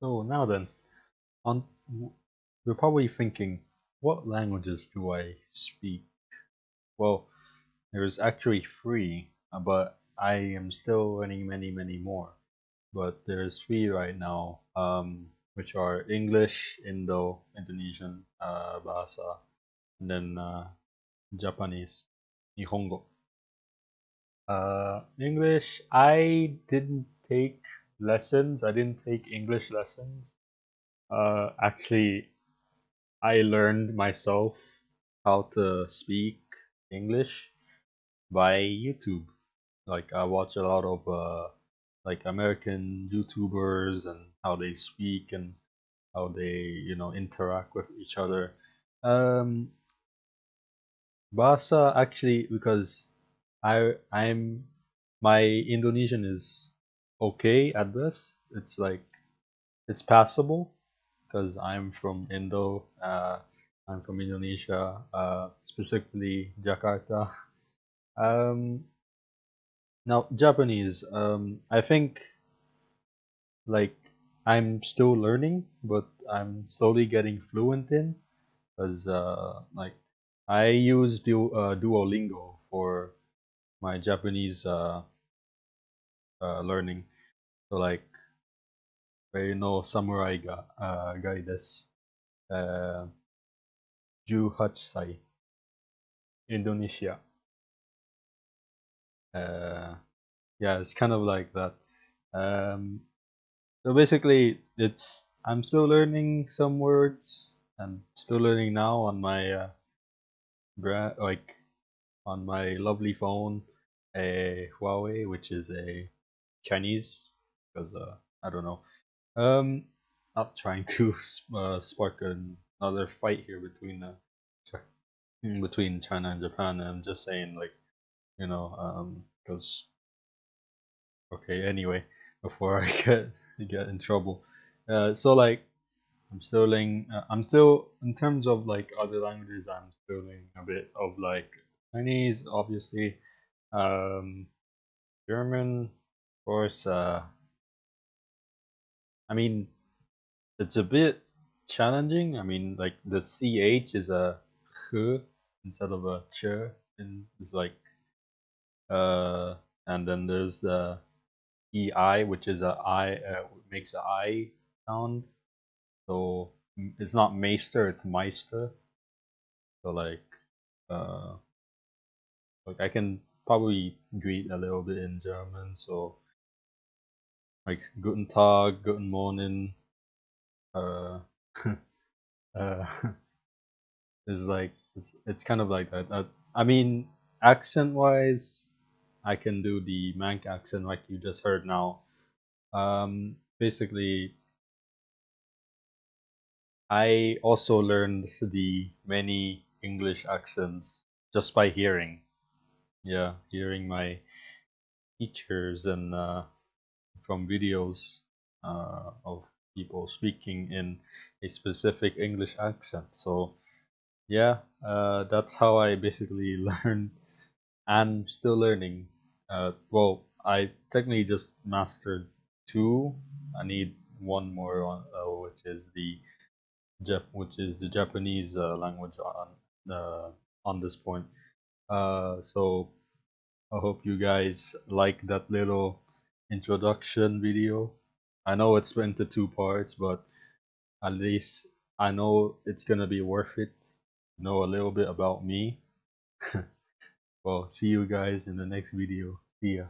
So now then, on you're probably thinking, what languages do I speak? Well, there's actually three, uh, but I am still learning many, many more. But there's three right now, um, which are English, Indo, Indonesian, uh, Bahasa, and then uh, Japanese, Nihongo. Uh, English, I didn't take lessons. I didn't take English lessons. Uh, actually, I learned myself how to speak English by YouTube. Like I watch a lot of uh, like American YouTubers and how they speak and how they you know interact with each other. Um, Bahasa actually because I I'm my Indonesian is okay at this. It's like it's passable because I'm from Indo. Uh, I'm from Indonesia, uh, specifically Jakarta. Um, now Japanese. Um, I think like I'm still learning, but I'm slowly getting fluent in because uh, like I use du- uh, Duolingo for my Japanese uh, learning. So like, you know, samurai ga uh, guy desu. Uh, 18歳 Indonesia. Uh, yeah, it's kind of like that. Um, so basically, it's I'm still learning some words and still learning now on my uh, like on my lovely phone, a Huawei, which is a Chinese, because uh, I don't know. Um, not trying to uh, spark another fight here between uh, between China and Japan. I'm just saying, like, you know, um, because okay. Anyway, before I get get in trouble, uh, so like, I'm still learning. Uh, I'm still in terms of like other languages. I'm still learning a bit of like Chinese, obviously, um, German, course. Uh, I mean, it's a bit challenging. I mean, like the ch is a h instead of a ch, and it's like uh, and then there's the ei, which is a i uh, makes a i sound. So it's not meister, it's meister. So like, uh, like I can probably greet a little bit in German. So like Guten Tag, Guten Morning. Uh, uh, is like it's it's kind of like that. I mean, accent wise, I can do the Manc accent like you just heard now. Um, basically, I also learned the many English accents just by hearing. Yeah, hearing my teachers and uh, from videos uh, of people speaking in a specific English accent. So, yeah, uh, that's how I basically learned and still learning. Uh, well, I technically just mastered two. I need one more on, uh, which is the Jap- which is the Japanese uh, language on uh, on this point. So I hope you guys like that little introduction video. I know it's split into two parts, but at least I know it's gonna be worth it. Know a little bit about me. well, see you guys in the next video. See ya.